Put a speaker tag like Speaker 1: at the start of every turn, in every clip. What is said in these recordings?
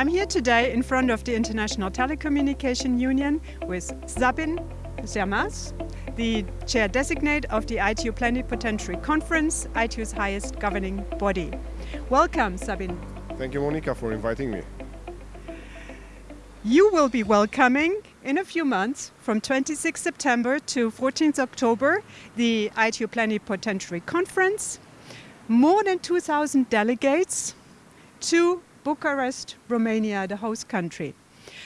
Speaker 1: I'm here today in front of the International Telecommunication Union with Sabin Sărmaș, the chair designate of the ITU Plenipotentiary Conference, ITU's highest governing body. Welcome, Sabin.
Speaker 2: Thank you, Monica, for inviting me.
Speaker 1: You will be welcoming in a few months, from 26 September to 14th October, the ITU Plenipotentiary Conference. More than 2,000 delegates to Bucharest, Romania, the host country.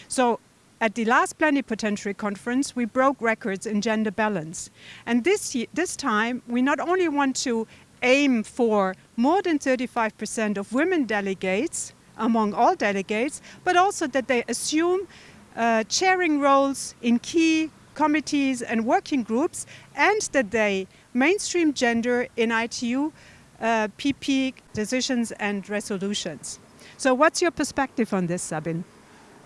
Speaker 1: So at the last plenipotentiary conference, we broke records in gender balance. And this, this time, we not only want to aim for more than 35% of women delegates among all delegates, but also that they assume uh, chairing roles in key committees and working groups, and that they mainstream gender in ITU uh, PP decisions and resolutions. So what's your perspective on this, Sabin?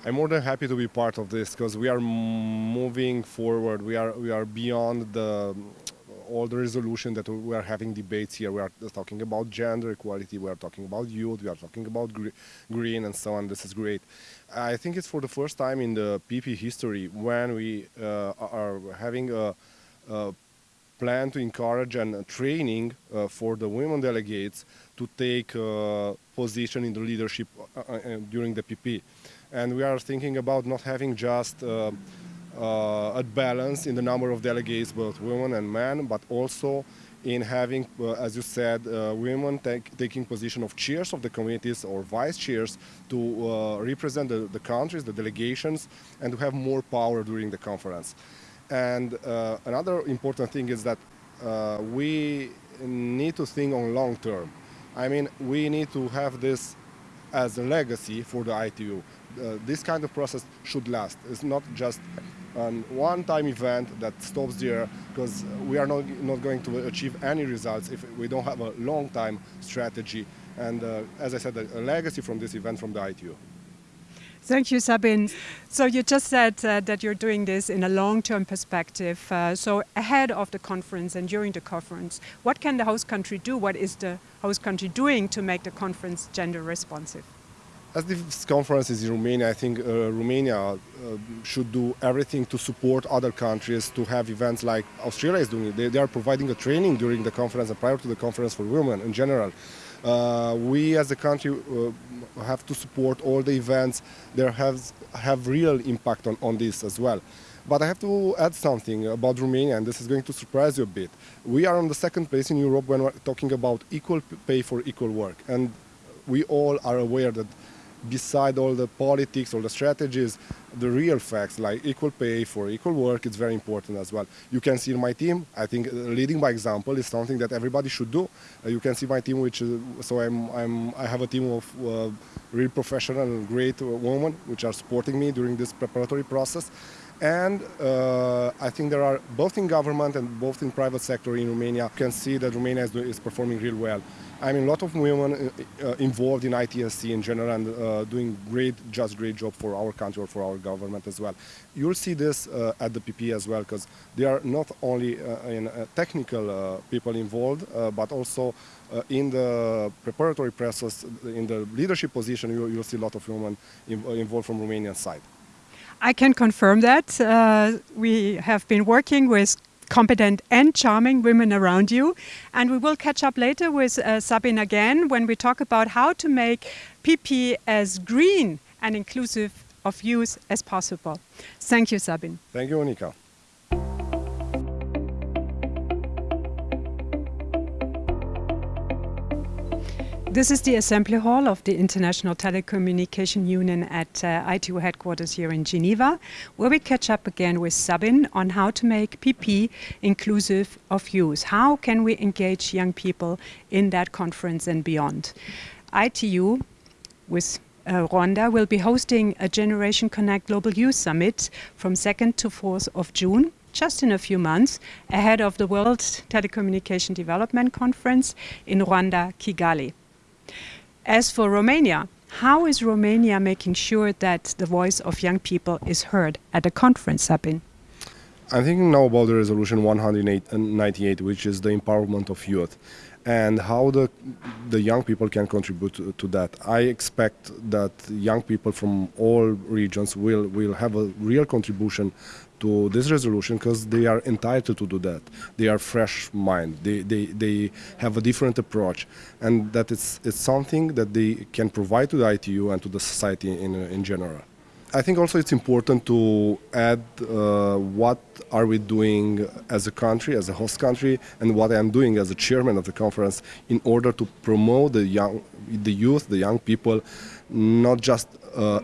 Speaker 2: I'm more than happy to be part of this because we are moving forward. We are we are beyond the all the resolution that we are having debates here. We are talking about gender equality. We are talking about youth. We are talking about green and so on. This is great. I think it's for the first time in the PP history when we uh, are having a, a, plan to encourage and training uh, for the women delegates to take uh, position in the leadership uh, uh, during the PP. And we are thinking about not having just a balance in the number of delegates, both women and men, but also in having, uh, as you said, uh, women take, taking position of chairs of the committees or vice chairs to uh, represent the, the, countries, the delegations, and to have more power during the conference. And another important thing is that we need to think on long term. I mean, we need to have this as a legacy for the ITU. Uh, this kind of process should last. It's not just a one-time event that stops there because we are not, not going to achieve any results if we don't have a long-time strategy and, uh, as I said, a, a legacy from this event from the ITU.
Speaker 1: Thank you, Sabin. So you just said uh, that you're doing this in a long-term perspective. Uh, so ahead of the conference and during the conference, what can the host country do? What is the host country doing to make the conference gender responsive?
Speaker 2: As this conference is in Romania, I think uh, Romania uh, should do everything to support other countries to have events like Australia is doing. They, they are providing a training during the conference and prior to the conference for women in general. Uh, we as a country uh, have to support all the events that have, have real impact on, on this as well. But I have to add something about Romania, and this is going to surprise you a bit. We are on the second place in Europe when we're talking about equal pay for equal work. And we all are aware that beside all the politics, all the strategies, the real facts like equal pay for equal work is very important as well. You can see in my team, I think uh, leading by example is something that everybody should do. Uh, you can see my team, which uh, so I'm, I'm, I have a team of uh, really professional great women which are supporting me during this preparatory process. And uh, I think there are both in government and both in private sector in Romania, you can see that Romania is, is performing real well. I mean, a lot of women uh, uh involved in ITSC in general and uh, doing great, just great job for our country or for our government as well. You'll see this uh, at the PP as well, because there are not only uh, in, technical people involved, but also in the preparatory process, in the leadership position, you, will see a lot of women involved from Romanian side.
Speaker 1: I can confirm that. Uh, we have been working with competent and charming women around you. And we will catch up later with uh, Sabin again when we talk about how to make PP as green and inclusive of youth as possible. Thank you, Sabin.
Speaker 2: Thank you, Monika.
Speaker 1: This is the assembly hall of the International Telecommunication Union at uh, ITU headquarters here in Geneva, where we catch up again with Sabin on how to make PP inclusive of youth. How can we engage young people in that conference and beyond? ITU with uh, Rwanda will be hosting a Generation Connect Global Youth Summit from 2nd to 4th of June just in a few months ahead of the World Telecommunication Development Conference in Rwanda, Kigali. As for Romania, how is Romania making sure that the voice of young people is heard at the conference, Sabin?
Speaker 2: I'm thinking now about the resolution 198, which is the empowerment of youth. and how the the young people can contribute to, to, that. I expect that young people from all regions will will have a real contribution to this resolution because they are entitled to do that. They are fresh mind. They, they, they have a different approach and that it's, it's something that they can provide to the ITU and to the society in, in general. I think also it's important to add uh, what are we doing as a country, as a host country, and what I'm doing as a chairman of the conference in order to promote the young, the youth, the young people, not just uh,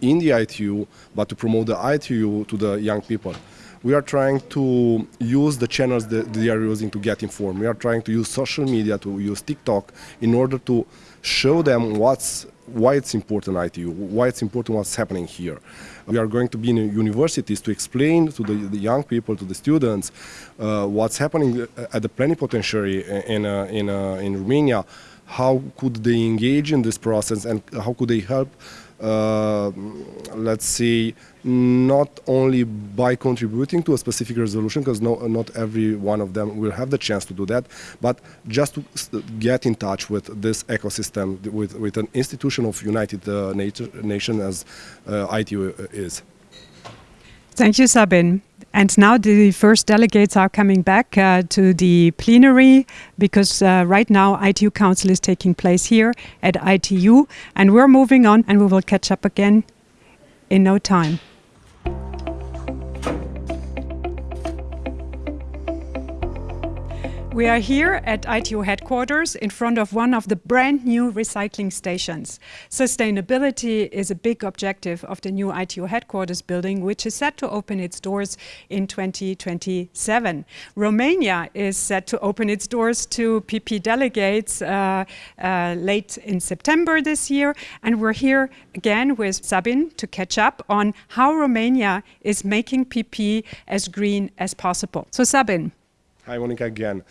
Speaker 2: in the ITU, but to promote the ITU to the young people. We are trying to use the channels that they are using to get informed. We are trying to use social media, to use TikTok, in order to show them what's why it's important ITU, why it's important what's happening here. We are going to be in universities to explain to the, the young people, to the students, uh, what's happening at the plenipotentiary in, uh, in, uh, in Romania, how could they engage in this process and how could they help let's say, not only by contributing to a specific resolution, because no, not every one of them will have the chance to do that, but just to get in touch with this ecosystem, with, with an institution of United uh, Nations as uh, ITU is.
Speaker 1: Thank you, Sabin. And now the first delegates are coming back uh, to the plenary because uh, right now ITU Council is taking place here at ITU and we're moving on and we will catch up again in no time. We are here at ITU headquarters in front of one of the brand new recycling stations. Sustainability is a big objective of the new ITU headquarters building, which is set to open its doors in 2027. Romania is set to open its doors to PP delegates uh, uh, late in September this year. And we're here again with Sabin to catch up on how Romania is making PP as green as possible. So Sabin.
Speaker 2: Hi, Monica again.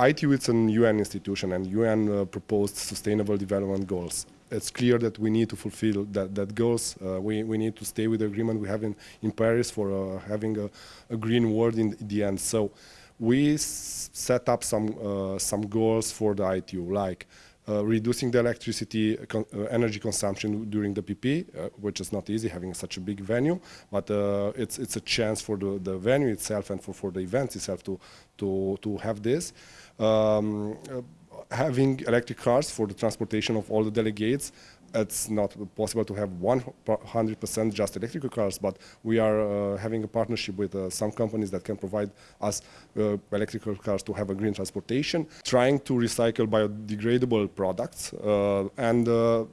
Speaker 2: ITU is an UN institution and UN uh, proposed sustainable development goals. It's clear that we need to fulfill that, that goals. Uh, we, we need to stay with the agreement we have in, in Paris for uh, having a, a, green world in the end. So we set up some, uh, some goals for the ITU, like reducing the electricity con uh, energy consumption during the PP, uh, which is not easy having such a big venue, but uh, it's it's a chance for the, the venue itself and for, for the event itself to to to have this. Um, uh, having electric cars for the transportation of all the delegates it's not possible to have 100% just electrical cars, but we are uh, having a partnership with uh, some companies that can provide us uh, electrical cars to have a green transportation, trying to recycle biodegradable products uh, and uh,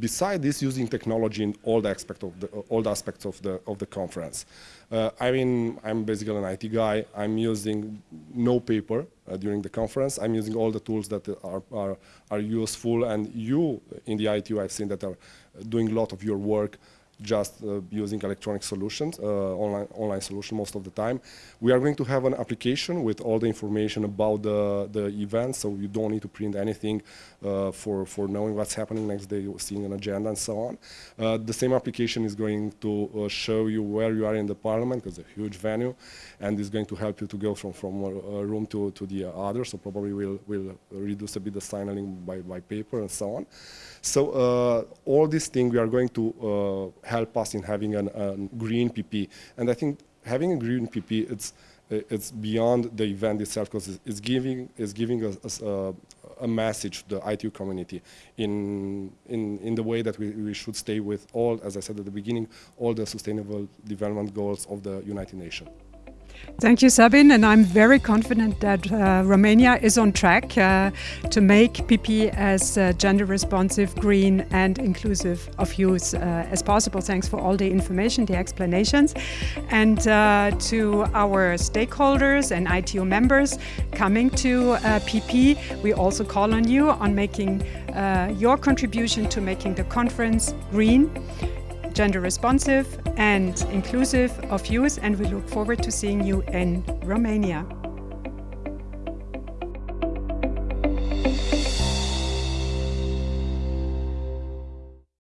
Speaker 2: beside this, using technology in all the aspect of the all the aspects of the of the conference. Uh, I mean, I'm basically an IT guy. I'm using no paper uh, during the conference. I'm using all the tools that are, are are useful, and you in the ITU, I've seen that are doing a lot of your work just uh, using electronic solutions, uh, online, online solution most of the time. We are going to have an application with all the information about the, the event, so you don't need to print anything uh, for, for knowing what's happening next day, seeing an agenda and so on. Uh, the same application is going to uh, show you where you are in the parliament, because it's a huge venue, and is going to help you to go from, from a room to, to the other, so probably we'll, we'll reduce a bit the signaling by, by paper and so on. So uh, all these things we are going to help us in having a green PP. And I think having a green PP, it's it's beyond the event itself because it's giving it's giving us a, a, message to the ITU community in in in the way that we, we should stay with all, as I said at the beginning, all the sustainable development goals of the United Nations.
Speaker 1: Thank you, Sabin. And I'm very confident that uh, Romania is on track uh, to make PP as uh, gender responsive, green, and inclusive of use uh, as possible. Thanks for all the information, the explanations. And uh, to our stakeholders and ITU members coming to PP, uh, we also call on you on making your contribution to making the conference green gender responsive and inclusive of youth and we look forward to seeing you in Romania.